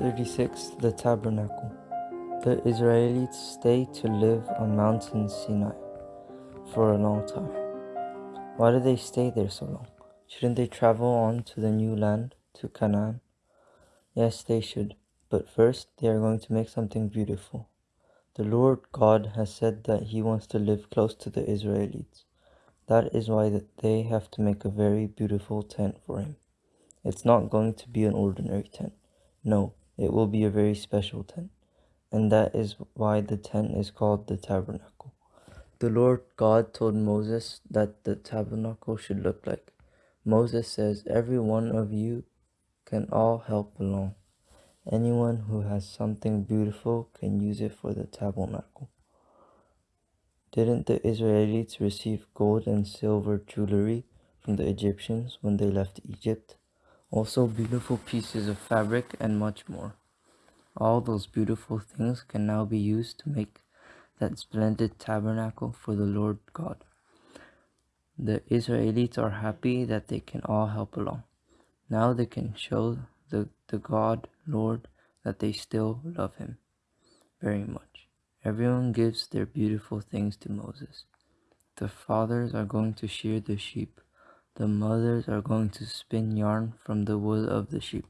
36 The Tabernacle The Israelites stayed to live on Mount Sinai for a long time. Why did they stay there so long? Shouldn't they travel on to the new land, to Canaan? Yes, they should, but first they are going to make something beautiful. The Lord God has said that He wants to live close to the Israelites. That is why they have to make a very beautiful tent for Him. It's not going to be an ordinary tent. No, it will be a very special tent. And that is why the tent is called the tabernacle. The Lord God told Moses that the tabernacle should look like. Moses says, Every one of you can all help along. Anyone who has something beautiful can use it for the tabernacle. Didn't the Israelites receive gold and silver jewelry from the Egyptians when they left Egypt? Also beautiful pieces of fabric and much more. All those beautiful things can now be used to make that splendid tabernacle for the Lord God. The Israelites are happy that they can all help along. Now they can show the, the God, Lord, that they still love him very much. Everyone gives their beautiful things to Moses. The fathers are going to shear the sheep the mothers are going to spin yarn from the wool of the sheep,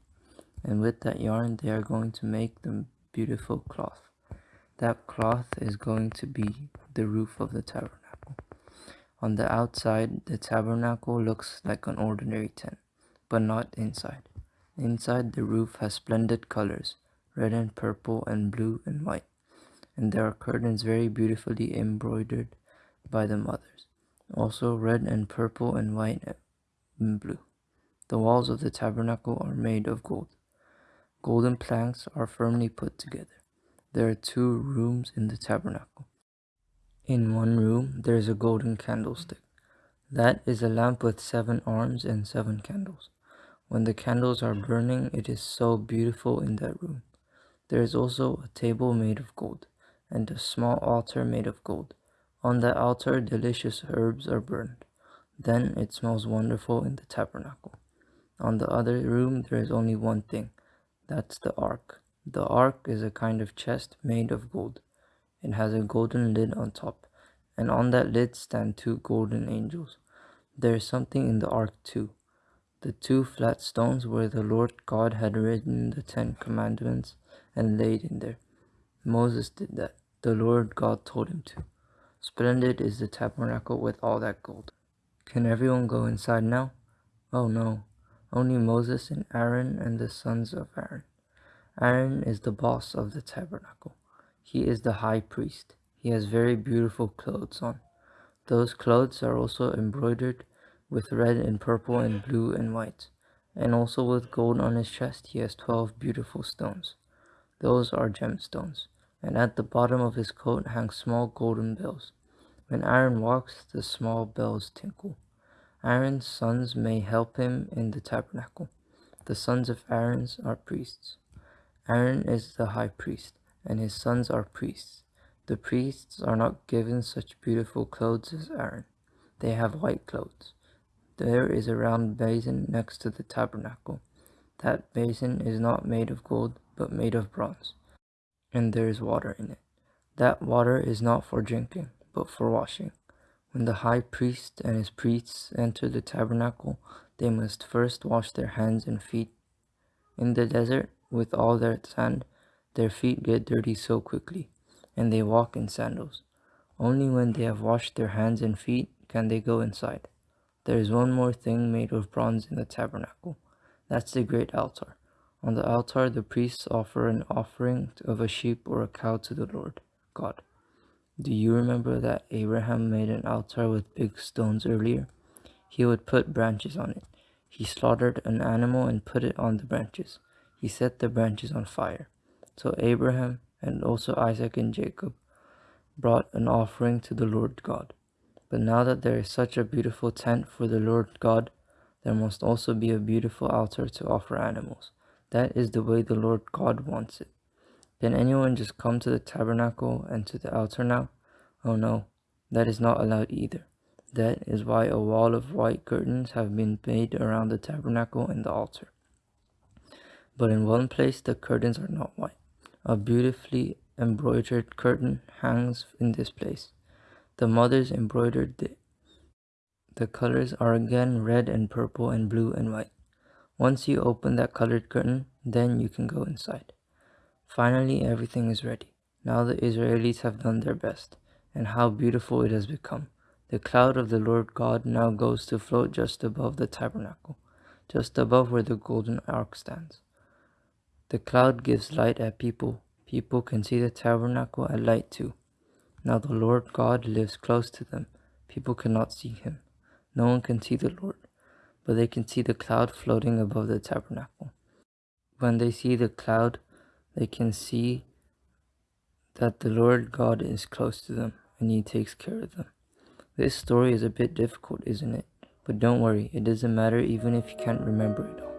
and with that yarn they are going to make the beautiful cloth. That cloth is going to be the roof of the tabernacle. On the outside, the tabernacle looks like an ordinary tent, but not inside. Inside, the roof has splendid colors, red and purple and blue and white, and there are curtains very beautifully embroidered by the mothers also red and purple and white and blue. The walls of the tabernacle are made of gold. Golden planks are firmly put together. There are two rooms in the tabernacle. In one room there is a golden candlestick. That is a lamp with seven arms and seven candles. When the candles are burning, it is so beautiful in that room. There is also a table made of gold, and a small altar made of gold. On the altar delicious herbs are burned. Then it smells wonderful in the tabernacle. On the other room there is only one thing. That's the ark. The ark is a kind of chest made of gold. It has a golden lid on top, and on that lid stand two golden angels. There is something in the ark too. The two flat stones where the Lord God had written the Ten Commandments and laid in there. Moses did that. The Lord God told him to. Splendid is the tabernacle with all that gold. Can everyone go inside now? Oh no, only Moses and Aaron and the sons of Aaron. Aaron is the boss of the tabernacle. He is the high priest. He has very beautiful clothes on. Those clothes are also embroidered with red and purple and blue and white, and also with gold on his chest he has twelve beautiful stones. Those are gemstones and at the bottom of his coat hang small golden bells. When Aaron walks, the small bells tinkle. Aaron's sons may help him in the tabernacle. The sons of Aaron are priests. Aaron is the high priest, and his sons are priests. The priests are not given such beautiful clothes as Aaron. They have white clothes. There is a round basin next to the tabernacle. That basin is not made of gold, but made of bronze and there is water in it. That water is not for drinking, but for washing. When the high priest and his priests enter the tabernacle, they must first wash their hands and feet. In the desert, with all their sand, their feet get dirty so quickly, and they walk in sandals. Only when they have washed their hands and feet can they go inside. There is one more thing made of bronze in the tabernacle. That's the great altar. On the altar, the priests offer an offering of a sheep or a cow to the Lord God. Do you remember that Abraham made an altar with big stones earlier? He would put branches on it. He slaughtered an animal and put it on the branches. He set the branches on fire. So Abraham and also Isaac and Jacob brought an offering to the Lord God. But now that there is such a beautiful tent for the Lord God, there must also be a beautiful altar to offer animals. That is the way the Lord God wants it. Can anyone just come to the tabernacle and to the altar now? Oh no, that is not allowed either. That is why a wall of white curtains have been made around the tabernacle and the altar. but in one place the curtains are not white. A beautifully embroidered curtain hangs in this place. The mothers embroidered it. The colors are again red and purple and blue and white. Once you open that colored curtain, then you can go inside. Finally, everything is ready. Now the Israelites have done their best, and how beautiful it has become. The cloud of the Lord God now goes to float just above the tabernacle, just above where the golden ark stands. The cloud gives light at people. People can see the tabernacle at light too. Now the Lord God lives close to them. People cannot see him. No one can see the Lord, but they can see the cloud floating above the tabernacle. When they see the cloud, they can see that the Lord God is close to them and he takes care of them. This story is a bit difficult, isn't it? But don't worry, it doesn't matter even if you can't remember it all.